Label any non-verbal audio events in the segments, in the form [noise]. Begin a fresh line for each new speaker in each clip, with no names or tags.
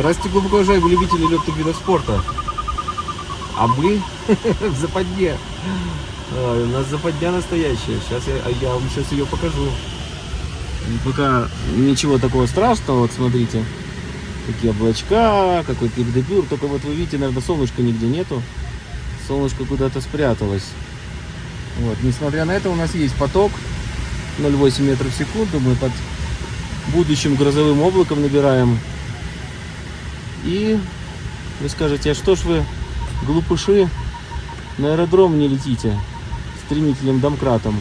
Здравствуйте, глубоко уважаемые любители легких видов спорта. А мы [laughs] в западне. Ой, у нас западня настоящая. Сейчас я, а я вам сейчас ее покажу. Пока ничего такого страшного, вот смотрите. Такие облачка, какой-то ледопюр. Только вот вы видите, наверное, солнышка нигде нету. Солнышко куда-то спряталось. Вот, несмотря на это, у нас есть поток 0,8 метров в секунду. Мы под будущим грозовым облаком набираем. И вы скажете, а что ж вы, глупыши, на аэродром не летите стремительным домкратом?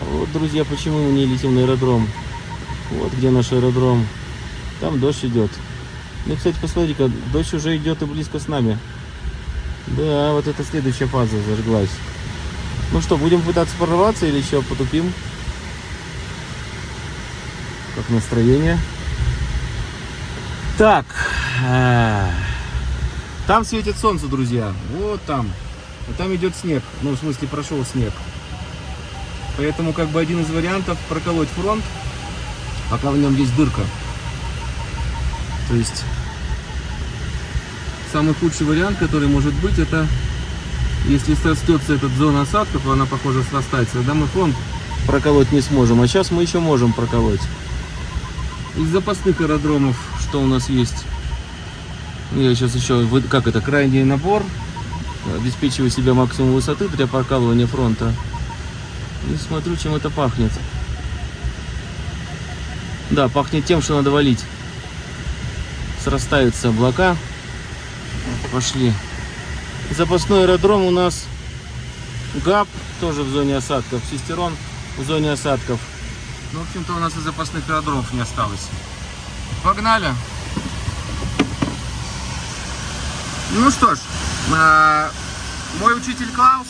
А вот, друзья, почему мы не летим на аэродром? Вот где наш аэродром. Там дождь идет. Ну, кстати, посмотрите-ка, дождь уже идет и близко с нами. Да, вот это следующая фаза зажглась. Ну что, будем пытаться прорваться или еще потупим? Как настроение? Так. Там светит солнце, друзья. Вот там. А там идет снег. Ну, в смысле, прошел снег. Поэтому, как бы, один из вариантов проколоть фронт, пока в нем есть дырка. То есть, самый худший вариант, который может быть, это если срастется эта зона осадков, она, похоже, срастается, тогда мы фронт проколоть не сможем. А сейчас мы еще можем проколоть. Из запасных аэродромов, что у нас есть? Ну, Я сейчас еще, как это, крайний набор. Обеспечиваю себе максимум высоты для прокалывания фронта. И смотрю, чем это пахнет. Да, пахнет тем, что надо валить. Срастаются облака. Пошли. Запасной аэродром у нас ГАП, тоже в зоне осадков. Сестерон в зоне осадков. Ну, в общем-то, у нас и запасных аэродромов не осталось. Погнали. Ну что ж, а, мой учитель Клаус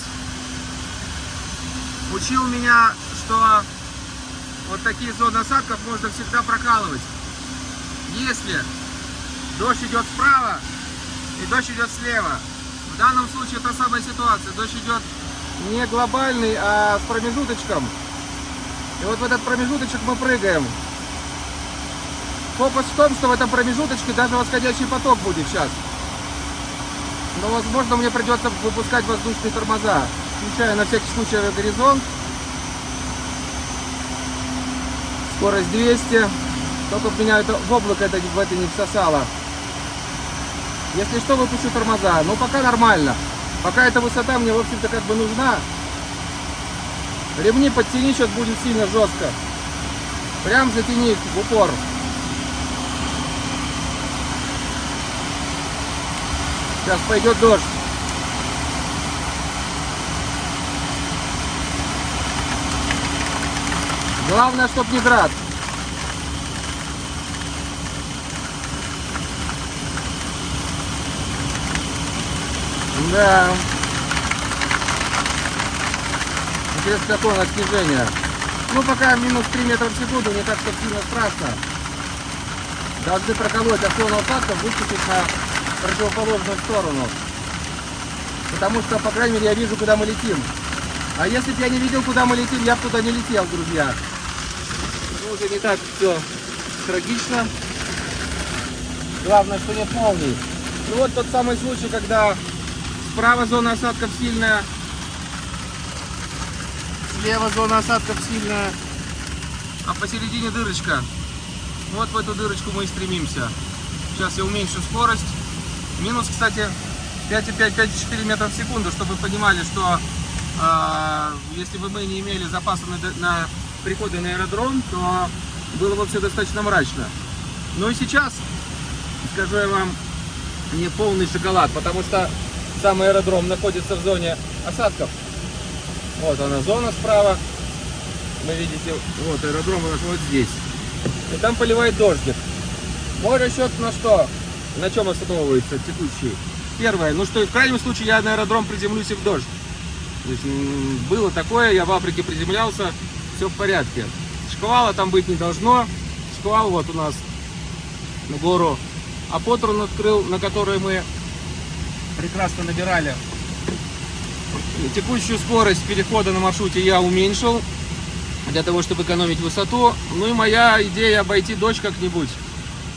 учил меня, что вот такие зоны осадков можно всегда прокалывать. Если дождь идет справа и дождь идет слева. В данном случае та самая ситуация. Дождь идет не глобальный, а с промежуточком. И вот в этот промежуточек мы прыгаем. Фокус в том, что в этом промежуточке даже восходящий поток будет сейчас. Но, возможно, мне придется выпускать воздушные тормоза. Включаю на всякий случай горизонт. Скорость 200. Только меня это, в облако это в это не всосало. Если что, выпущу тормоза. Но пока нормально. Пока эта высота мне, в общем-то, как бы нужна. Ремни подтяни, сейчас будет сильно жестко. Прям затяни в упор. Сейчас пойдет дождь. Главное, чтоб не град. Да. Интересно, какое у снижение. Ну, пока минус 3 метра в секунду, не так, что сильно страшно. Должны проколоть основного факта, выпустить на противоположную сторону. Потому что, по крайней мере, я вижу, куда мы летим. А если бы я не видел, куда мы летим, я бы туда не летел, друзья. Ну, уже не так все трагично. Главное, что нет молний. Ну вот тот самый случай, когда справа зона осадков сильная, слева зона осадков сильная, а посередине дырочка. Вот в эту дырочку мы и стремимся. Сейчас я уменьшу скорость. Минус, кстати, 5,5-5,4 метра в секунду, чтобы вы понимали, что э, если бы мы не имели запаса на, на приходы на аэродром, то было бы все достаточно мрачно. Ну и сейчас, скажу я вам, не полный шоколад, потому что сам аэродром находится в зоне осадков. Вот она зона справа. Вы видите, вот аэродром у нас вот здесь. И там поливает дождик. Мой расчет на что? На чем основывается текущий? Первое, ну что, в крайнем случае я на аэродром приземлюсь и в дождь. То есть, было такое, я в Африке приземлялся, все в порядке. Шквала там быть не должно. Шквал вот у нас на гору. А Потрон открыл, на которой мы прекрасно набирали. Текущую скорость перехода на маршруте я уменьшил для того, чтобы экономить высоту. Ну и моя идея обойти дождь как-нибудь.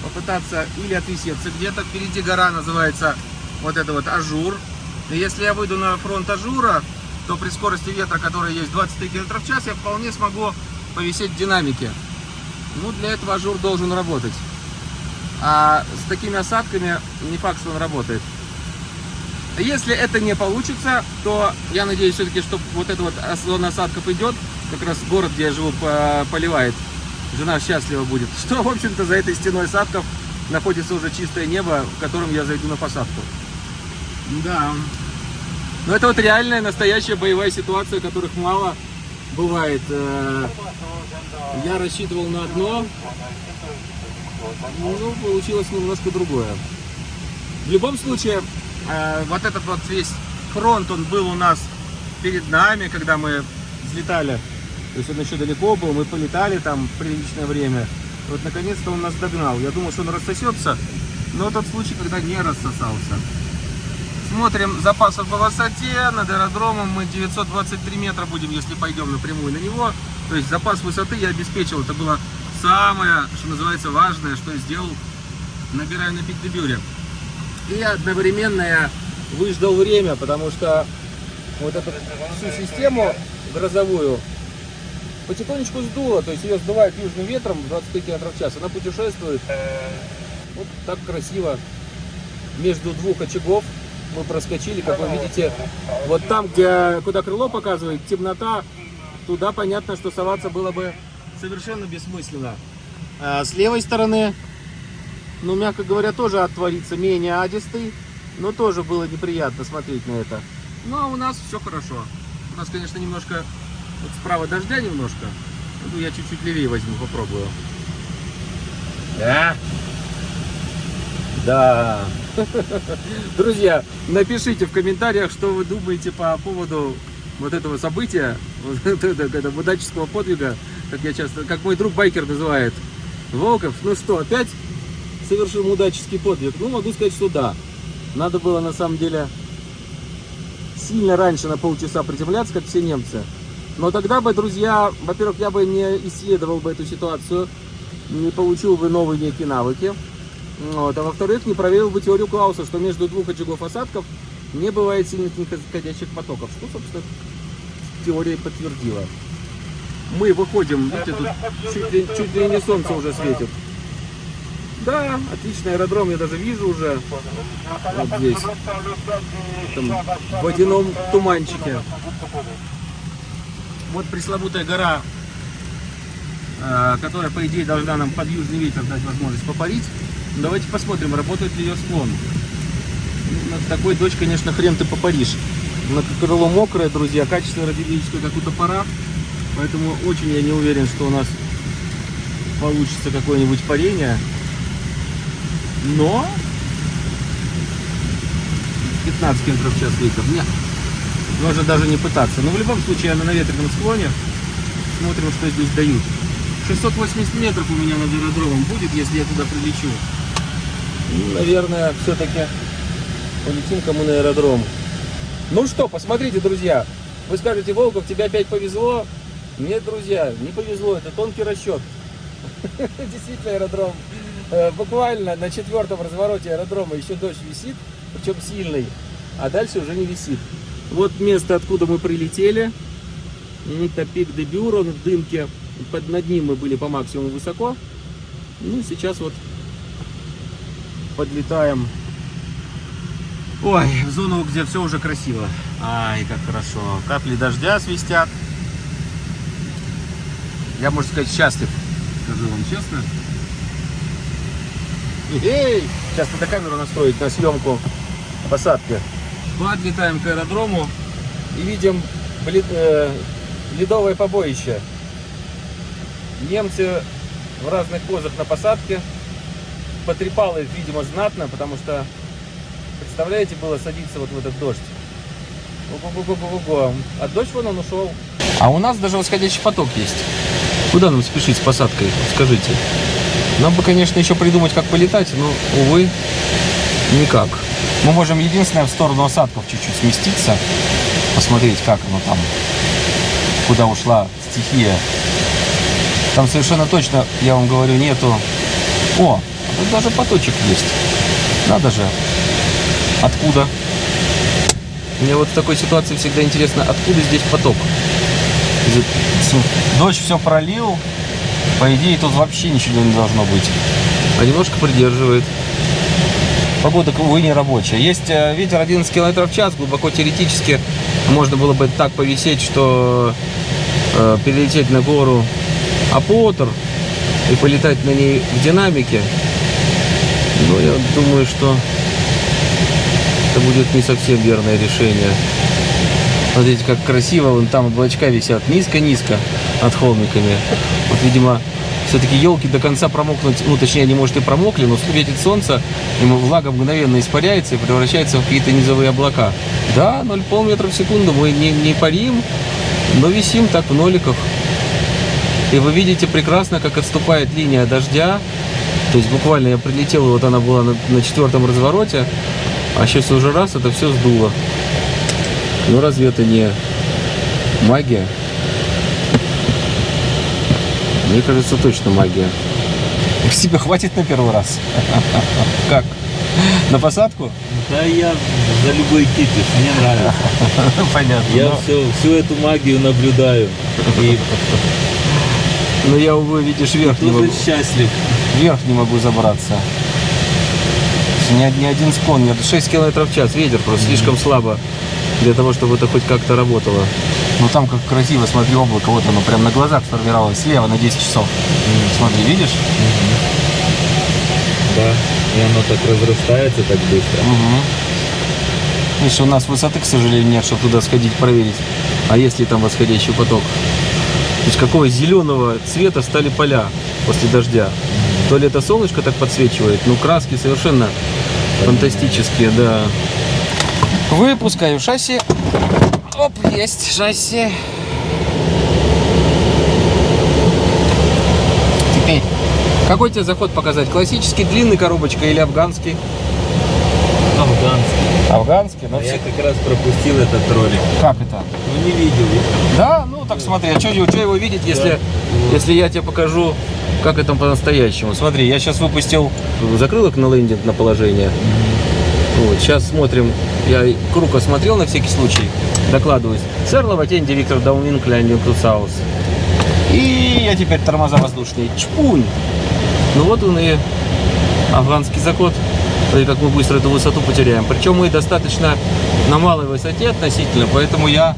Попытаться или отвисеться где-то. Впереди гора называется вот это вот Ажур. И если я выйду на фронт Ажура, то при скорости ветра, которая есть 23 км в час, я вполне смогу повисеть в динамике. Ну, для этого Ажур должен работать. А с такими осадками не факт, что он работает. Если это не получится, то я надеюсь все-таки, что вот эта вот зона осадков идет, как раз город, где я живу, поливает. Жена счастлива будет. [laughs] Что, в общем-то, за этой стеной осадков находится уже чистое небо, в котором я зайду на посадку. Да. Но это вот реальная, настоящая боевая ситуация, которых мало бывает. Э, я рассчитывал на одно, ну, получилось немножко другое. В любом случае, э, вот этот вот весь фронт, он был у нас перед нами, когда мы взлетали. То есть он еще далеко был, мы полетали там приличное время. Вот наконец-то он нас догнал. Я думал, что он рассосется, но тот случай, когда не рассосался. Смотрим запасов по высоте. Над аэродромом мы 923 метра будем, если пойдем напрямую на него. То есть запас высоты я обеспечил. Это было самое, что называется, важное, что я сделал, набирая на пик-дебюре. И одновременно я выждал время, потому что вот эту всю систему грозовую потихонечку сдуло, то есть ее сдувает южным ветром 25 км в час, она путешествует вот так красиво между двух очагов мы проскочили, как вы видите, вот там, где, куда крыло показывает, темнота, туда понятно, что соваться было бы совершенно бессмысленно. А с левой стороны, ну, мягко говоря, тоже отворится менее адистый, но тоже было неприятно смотреть на это. Ну, а у нас все хорошо. У нас, конечно, немножко, вот справа дождя немножко. Ну, я чуть-чуть левее возьму, попробую. Да? Да. [laughs] Друзья, напишите в комментариях, что вы думаете по поводу вот этого события, [laughs] вот этого удаческого подвига, как я часто, как мой друг байкер называет, Волков. Ну что, опять совершил удаческий подвиг? Ну, могу сказать, что да. Надо было, на самом деле, сильно раньше на полчаса приземляться, как все немцы. Но тогда бы, друзья, во-первых, я бы не исследовал бы эту ситуацию, не получил бы новые некие навыки. Вот. А во-вторых, не проверил бы теорию Клауса, что между двух очагов осадков не бывает сильных нисходящих потоков. Что, собственно, теория подтвердила. Мы выходим, видите, тут чуть ли, чуть ли не солнце уже светит. Да, отличный аэродром, я даже вижу уже вот здесь, там, в водяном туманчике. Вот пресловутая гора, э, которая, по идее, должна нам под южный ветер дать возможность попарить. Давайте посмотрим, работает ли ее склон. Над такой дочь, конечно, хрен ты попаришь. На крыло мокрое, друзья, качество радиологическое, как у топора. Поэтому очень я не уверен, что у нас получится какое-нибудь парение. Но 15 км в час ветер. Нет, можно даже не пытаться. Но в любом случае, на наветренном склоне смотрим, что здесь дают. 680 метров у меня над аэродромом будет, если я туда прилечу. Наверное, все-таки полетим кому на аэродром. Ну что, посмотрите, друзья. Вы скажете, Волков, тебе опять повезло. Нет, друзья, не повезло. Это тонкий расчет. [laughs] Действительно, аэродром. Э, буквально на четвертом развороте аэродрома еще дождь висит, причем сильный, а дальше уже не висит. Вот место, откуда мы прилетели. Это пик де Бюро в дымке. Под, над ним мы были по максимуму высоко. Ну, сейчас вот подлетаем. Ой, в зону, где все уже красиво. Ай, как хорошо. Капли дождя свистят. Я, можно сказать, счастлив. Скажу вам честно. Эй! Сейчас надо камеру настроить на съемку посадки. Подлетаем к аэродрому и видим э, ледовое побоище. Немцы в разных позах на посадке. Потрепало их, видимо, знатно, потому что, представляете, было садиться вот в этот дождь. Ого-го-го-го-го. А дождь вон он ушел. А у нас даже восходящий поток есть. Куда нам спешить с посадкой? Скажите. Нам бы, конечно, еще придумать, как полетать, но, увы, никак. Мы можем единственное в сторону осадков чуть-чуть сместиться, посмотреть, как оно там, куда ушла стихия. Там совершенно точно, я вам говорю, нету... О, Тут даже поточек есть. Надо же. Откуда? Мне вот в такой ситуации всегда интересно, откуда здесь поток? Дождь все пролил. По идее, тут вообще ничего не должно быть. А немножко придерживает. Погода, увы, не рабочая. Есть э, ветер 11 км в час, глубоко теоретически можно было бы так повисеть, что э, перелететь на гору Апотер и полетать на ней в динамике. Но я думаю, что это будет не совсем верное решение. Смотрите, как красиво, вон там облачка висят низко-низко над холмиками. Вот, видимо, все-таки елки до конца промокнуть, ну, точнее, они, может, и промокли, но светит солнце, и влага мгновенно испаряется и превращается в какие-то низовые облака. Да, 0,5 метра в секунду мы не, не парим, но висим так в ноликах. И вы видите прекрасно, как отступает линия дождя. То есть буквально я прилетел, вот она была на, на четвертом развороте, а сейчас уже раз это все сдуло. Ну разве это не магия? Мне кажется, точно магия. Тебе хватит на первый раз? Как? На посадку?
Да я за любой кипиш, мне нравится.
Понятно.
Я
но-
все, всю эту магию наблюдаю. И
Но я, увы, видишь, вверх не могу,
счастлив.
вверх не могу забраться. Ни, ни один склон, нет, 6 километров в час, ветер просто слишком слабо для того, чтобы это хоть как-то работало. Ну там как красиво, смотри, облако, вот оно прям на глазах сформировалось, слева на 10 часов. Смотри, видишь?
Да. И оно так разрастается так быстро.
Угу. Видишь, у нас высоты, к сожалению, нет, чтобы туда сходить проверить. А если там восходящий поток? То есть какого зеленого цвета стали поля после дождя? То ли это солнышко так подсвечивает, ну краски совершенно фантастические, да. Выпускаю шасси. Оп, есть шасси. Теперь, какой тебе заход показать? Классический, длинный коробочка или афганский?
Афганский.
Афганский, но
А я как раз пропустил этот ролик.
Как это?
Ну не видел.
Да, ну так смотри, а что его видеть, если,
Да.
если я тебе покажу, как это по-настоящему. Смотри, я сейчас выпустил закрылок на лендинг на положение. Вот, сейчас смотрим, я круг осмотрел на всякий случай, докладываюсь. Сэр Лаватенди Виктор Даунинг Лендинг Саус. И я теперь тормоза воздушные. Чпунь! Ну вот он и афганский заход. Смотри, как мы быстро эту высоту потеряем. Причем мы достаточно на малой высоте относительно, поэтому я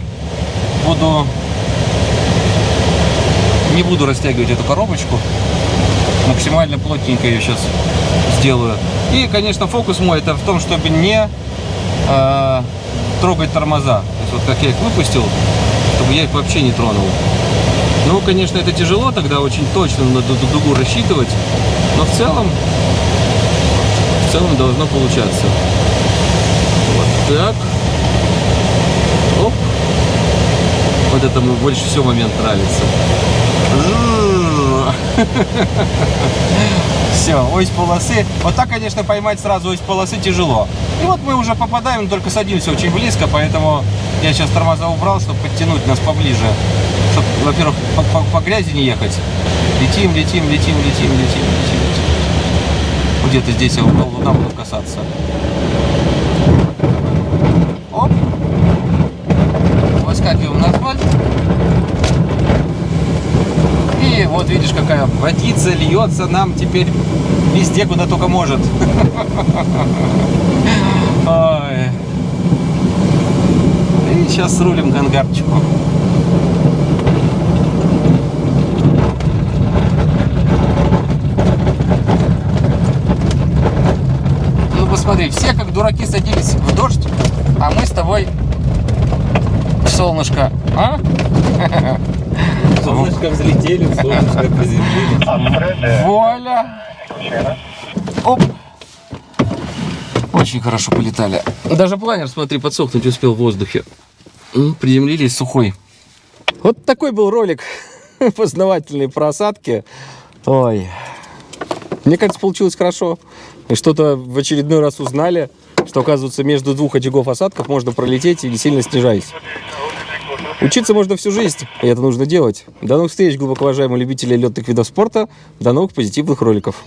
буду не буду растягивать эту коробочку максимально плотненько ее сейчас сделаю и конечно фокус мой это в том чтобы не э, трогать тормоза вот как я их выпустил чтобы я их вообще не тронул ну конечно это тяжело тогда очень точно надо ду- дугу рассчитывать но в целом в целом должно получаться вот так Оп. Вот это мне больше всего момент нравится. [laughs] Все, ось полосы. Вот так, конечно, поймать сразу ось полосы тяжело. И вот мы уже попадаем, только садимся очень близко, поэтому я сейчас тормоза убрал, чтобы подтянуть нас поближе. Чтобы, во-первых, по, по- по грязи не ехать. Летим, летим, летим, летим, летим, летим, летим. Вот Где-то здесь я угол луна буду касаться. Оп. Выскакиваем на асфальт. И вот видишь, какая водица льется нам теперь везде, куда только может. [laughs] Ой. И сейчас рулим к ангарчику. Ну посмотри, все как дураки садились в дождь, а мы с тобой в солнышко. А?
Солнышко взлетели, солнышко приземлились.
Вуаля! Оп! Очень хорошо полетали. Даже планер, смотри, подсохнуть успел в воздухе. М, Приземлились сухой. Вот такой был ролик [laughs] познавательный про осадки. Ой. Мне кажется, получилось хорошо. И что-то в очередной раз узнали, что, оказывается, между двух очагов осадков можно пролететь и не сильно снижаясь. Учиться можно всю жизнь, и это нужно делать. До новых встреч, глубоко уважаемые любители летных видов спорта. До новых позитивных роликов.